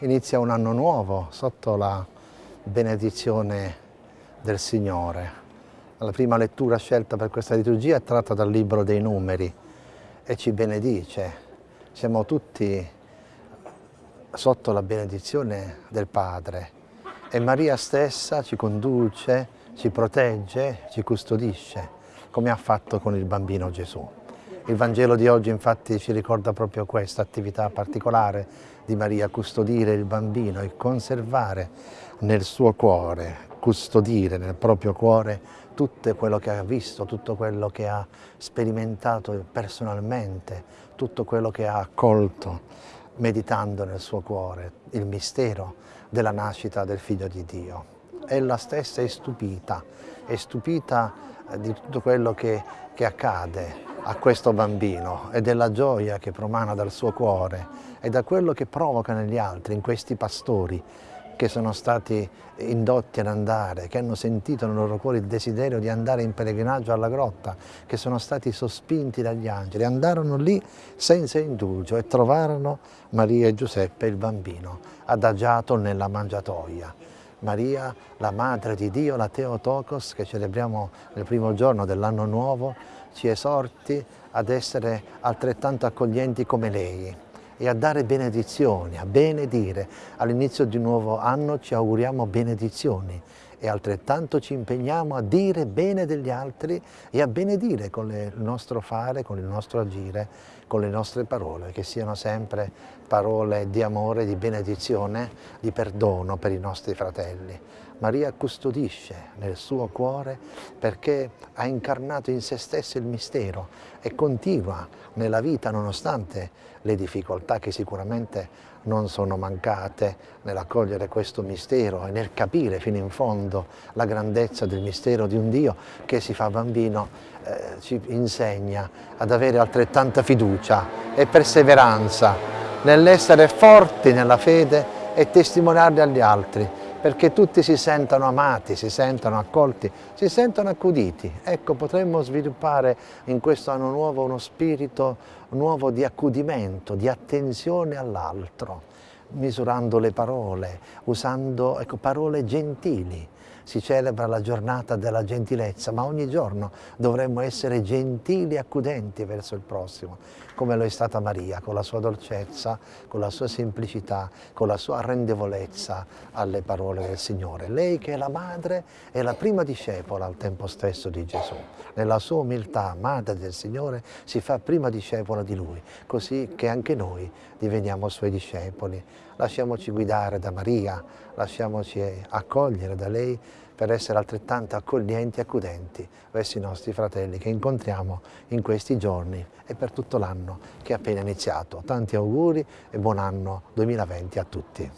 inizia un anno nuovo sotto la benedizione del Signore. La prima lettura scelta per questa liturgia è tratta dal Libro dei Numeri e ci benedice. Siamo tutti sotto la benedizione del Padre e Maria stessa ci conduce, ci protegge, ci custodisce, come ha fatto con il bambino Gesù. Il Vangelo di oggi infatti ci ricorda proprio questa attività particolare di Maria, custodire il bambino e conservare nel suo cuore, custodire nel proprio cuore tutto quello che ha visto, tutto quello che ha sperimentato personalmente, tutto quello che ha accolto, meditando nel suo cuore il mistero della nascita del Figlio di Dio. Ella stessa è stupita, è stupita di tutto quello che, che accade, a questo bambino e della gioia che promana dal suo cuore e da quello che provoca negli altri, in questi pastori che sono stati indotti ad andare, che hanno sentito nel loro cuore il desiderio di andare in pellegrinaggio alla grotta, che sono stati sospinti dagli angeli, andarono lì senza indugio e trovarono Maria e Giuseppe, il bambino, adagiato nella mangiatoia. Maria, la Madre di Dio, la Teotokos, che celebriamo nel primo giorno dell'anno nuovo, ci esorti ad essere altrettanto accoglienti come lei e a dare benedizioni, a benedire. All'inizio di un nuovo anno ci auguriamo benedizioni e altrettanto ci impegniamo a dire bene degli altri e a benedire con il nostro fare, con il nostro agire, con le nostre parole, che siano sempre parole di amore, di benedizione, di perdono per i nostri fratelli. Maria custodisce nel suo cuore perché ha incarnato in se stessa il mistero e continua nella vita nonostante le difficoltà che sicuramente non sono mancate nell'accogliere questo mistero e nel capire fino in fondo la grandezza del mistero di un Dio che si fa bambino, eh, ci insegna ad avere altrettanta fiducia e perseveranza nell'essere forti nella fede e testimoniarli agli altri perché tutti si sentono amati, si sentono accolti, si sentono accuditi. Ecco, potremmo sviluppare in questo anno nuovo uno spirito nuovo di accudimento, di attenzione all'altro, misurando le parole, usando ecco, parole gentili, si celebra la giornata della gentilezza, ma ogni giorno dovremmo essere gentili e accudenti verso il prossimo, come lo è stata Maria, con la sua dolcezza, con la sua semplicità, con la sua arrendevolezza alle parole del Signore. Lei che è la madre è la prima discepola al tempo stesso di Gesù. Nella sua umiltà, madre del Signore, si fa prima discepola di Lui, così che anche noi diveniamo Suoi discepoli. Lasciamoci guidare da Maria, lasciamoci accogliere da lei per essere altrettanto accoglienti e accudenti verso i nostri fratelli che incontriamo in questi giorni e per tutto l'anno che è appena iniziato. Tanti auguri e buon anno 2020 a tutti.